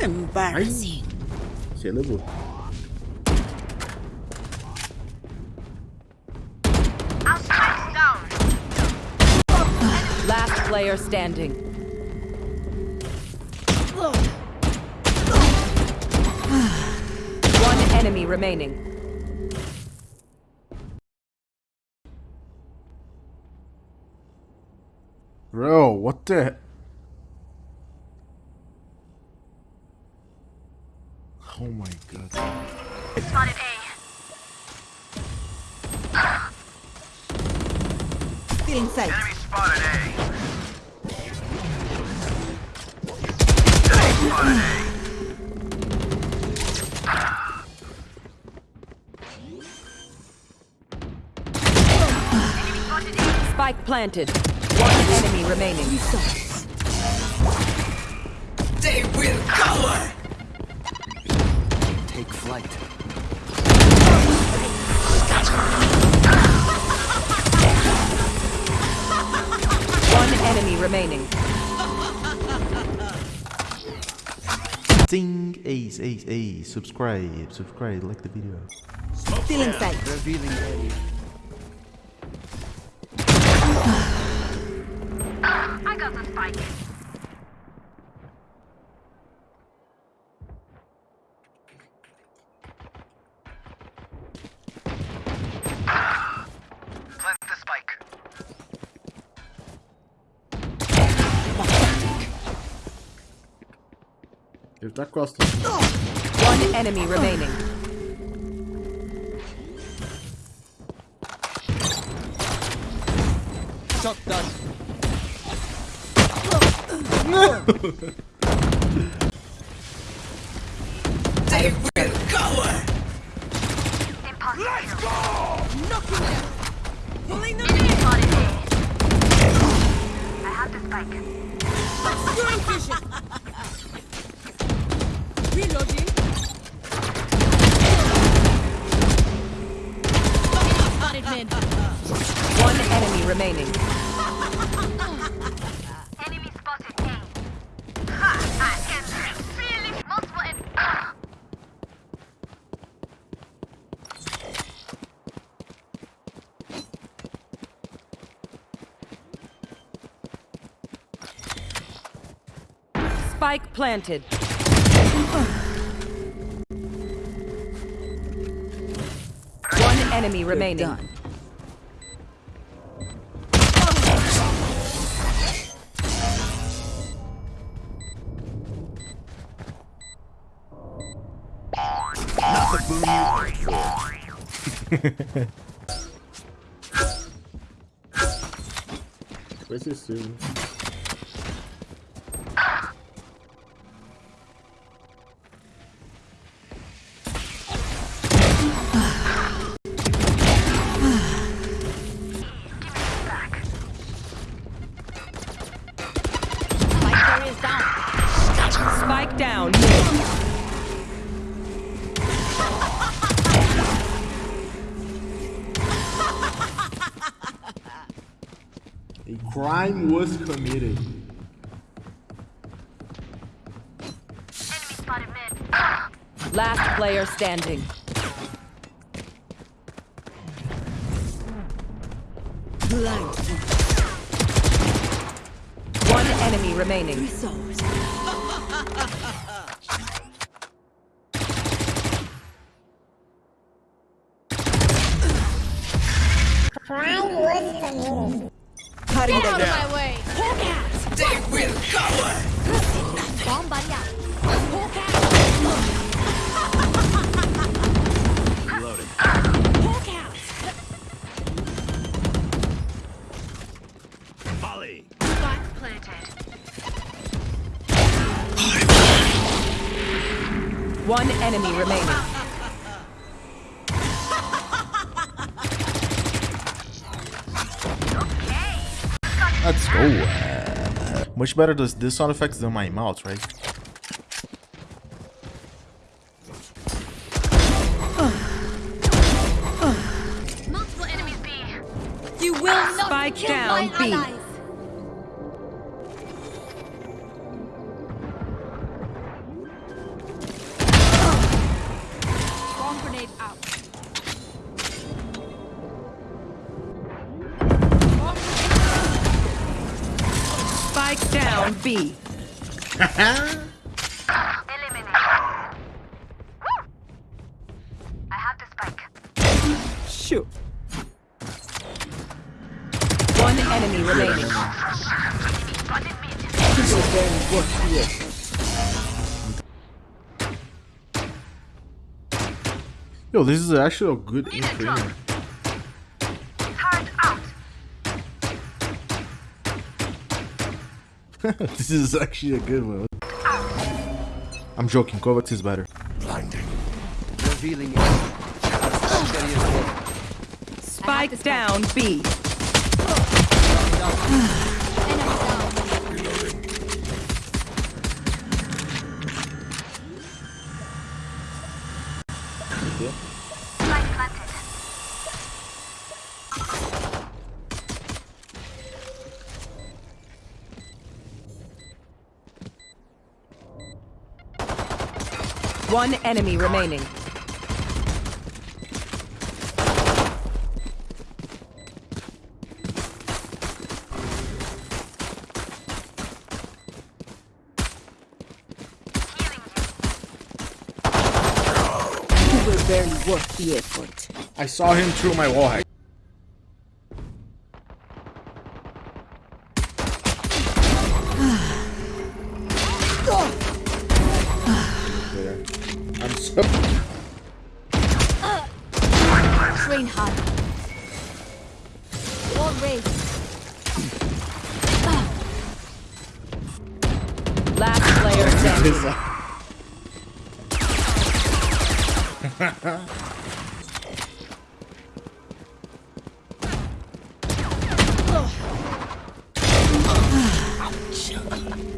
Embarrassing. Você. Last player standing. One enemy remaining. Bro, what the? Oh my god. Spotted A. Feeling safe. Enemy spotted A. Spotted A. Spike planted. One enemy remaining. They will cover. Take flight. One enemy remaining. Ding, ace, ace, ace. Subscribe, subscribe, like the video. Feeling safe. Revealing area. Got the spike. Plant the spike. Ele tá costas. One enemy remaining. Shot done. They will cover. Let's go! Knocking them. Pulling them in. I have the spike. Obscuring vision. Spike planted. One enemy remaining. Done. Vai ser seu. A crime was committed. Enemy spotted mid. Last player standing. Blind. One enemy remaining. Resource. Cutting them down. my way. They will cover. Bomb buddy out. Volley. Spike planted. One enemy remaining. Let's. Uh, much better does this sound effects than my mouth, right? Multiple enemies B. You will not Spike kill down, my B. Spike down B. Eliminated. Woo! I have the spike. Shoot. One enemy remaining. Spotted mid. Yo, this is actually a good intro. this is actually a good one. I'm joking. Kovacs is better. Blinding. Revealing area. Secondary is ready. Spike down B. One enemy remaining. You were barely worth the effort. I saw him through my wall hack. Train hard. Wall raised. Last player standing. okay.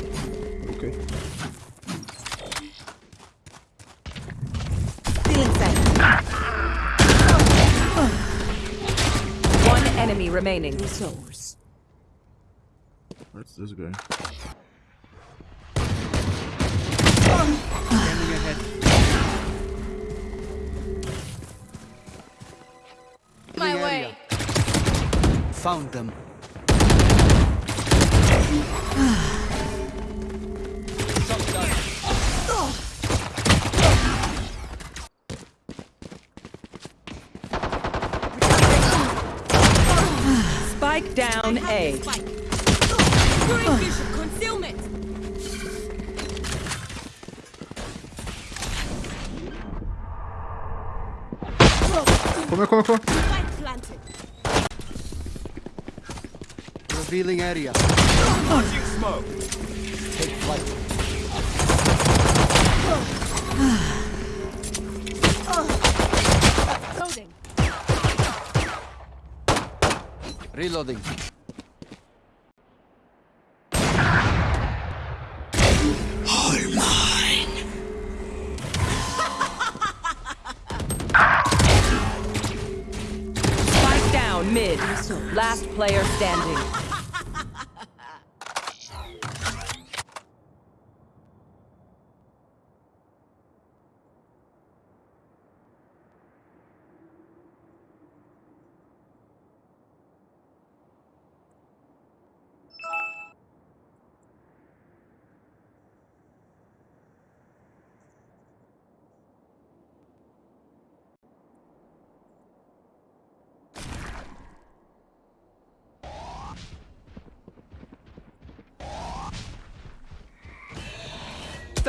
Remaining. Resource. Where's this guy? Scanning ahead. My way. area. Found them. Spike down A. Spike. Obscuring vision. Concealment. Come here, come here, come here. Revealing area. Launching smoke. Take flight. Loading. Reloading. Spike down mid. Last player standing.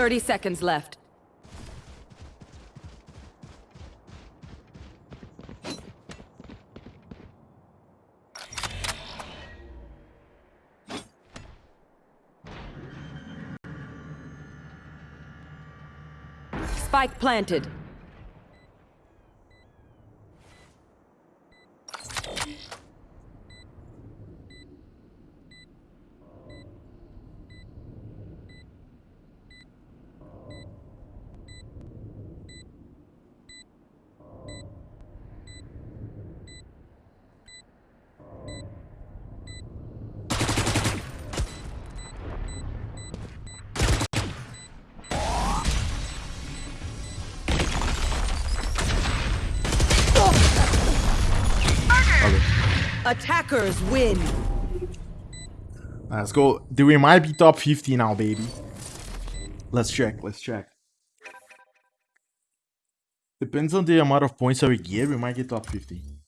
Thirty seconds left. Spike planted. Attackers win. Let's go. Do we might be top 50 now, baby? Let's check. Let's check. Depends on the amount of points that we get. We might get top 50.